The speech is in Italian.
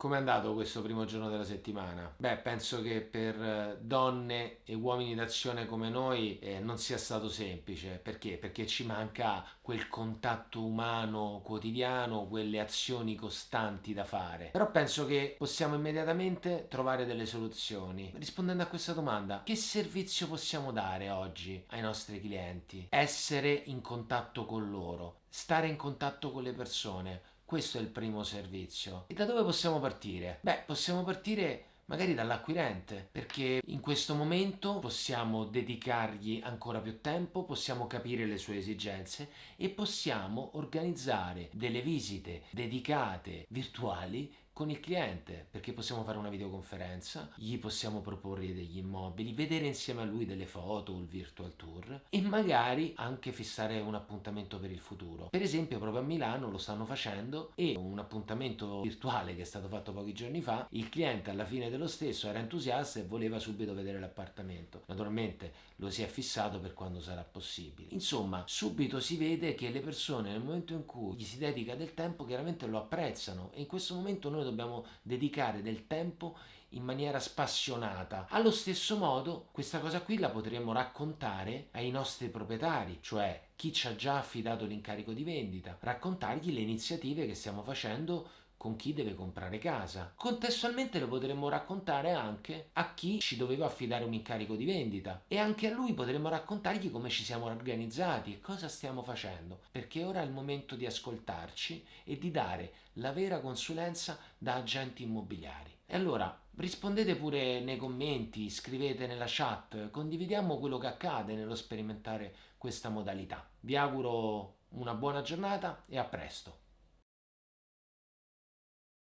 Com'è andato questo primo giorno della settimana? Beh, penso che per eh, donne e uomini d'azione come noi eh, non sia stato semplice. Perché? Perché ci manca quel contatto umano quotidiano, quelle azioni costanti da fare. Però penso che possiamo immediatamente trovare delle soluzioni. Rispondendo a questa domanda, che servizio possiamo dare oggi ai nostri clienti? Essere in contatto con loro, stare in contatto con le persone questo è il primo servizio. E da dove possiamo partire? Beh, possiamo partire magari dall'acquirente, perché in questo momento possiamo dedicargli ancora più tempo, possiamo capire le sue esigenze e possiamo organizzare delle visite dedicate virtuali con il cliente perché possiamo fare una videoconferenza, gli possiamo proporre degli immobili, vedere insieme a lui delle foto il virtual tour e magari anche fissare un appuntamento per il futuro. Per esempio proprio a Milano lo stanno facendo e un appuntamento virtuale che è stato fatto pochi giorni fa, il cliente alla fine dello stesso era entusiasta e voleva subito vedere l'appartamento. Naturalmente lo si è fissato per quando sarà possibile. Insomma, subito si vede che le persone nel momento in cui gli si dedica del tempo chiaramente lo apprezzano e in questo momento noi dobbiamo dedicare del tempo in maniera spassionata. Allo stesso modo, questa cosa qui la potremmo raccontare ai nostri proprietari, cioè chi ci ha già affidato l'incarico di vendita, raccontargli le iniziative che stiamo facendo con chi deve comprare casa. Contestualmente lo potremmo raccontare anche a chi ci doveva affidare un incarico di vendita e anche a lui potremmo raccontargli come ci siamo organizzati e cosa stiamo facendo, perché ora è il momento di ascoltarci e di dare la vera consulenza da agenti immobiliari. E allora rispondete pure nei commenti, scrivete nella chat, condividiamo quello che accade nello sperimentare questa modalità. Vi auguro una buona giornata e a presto.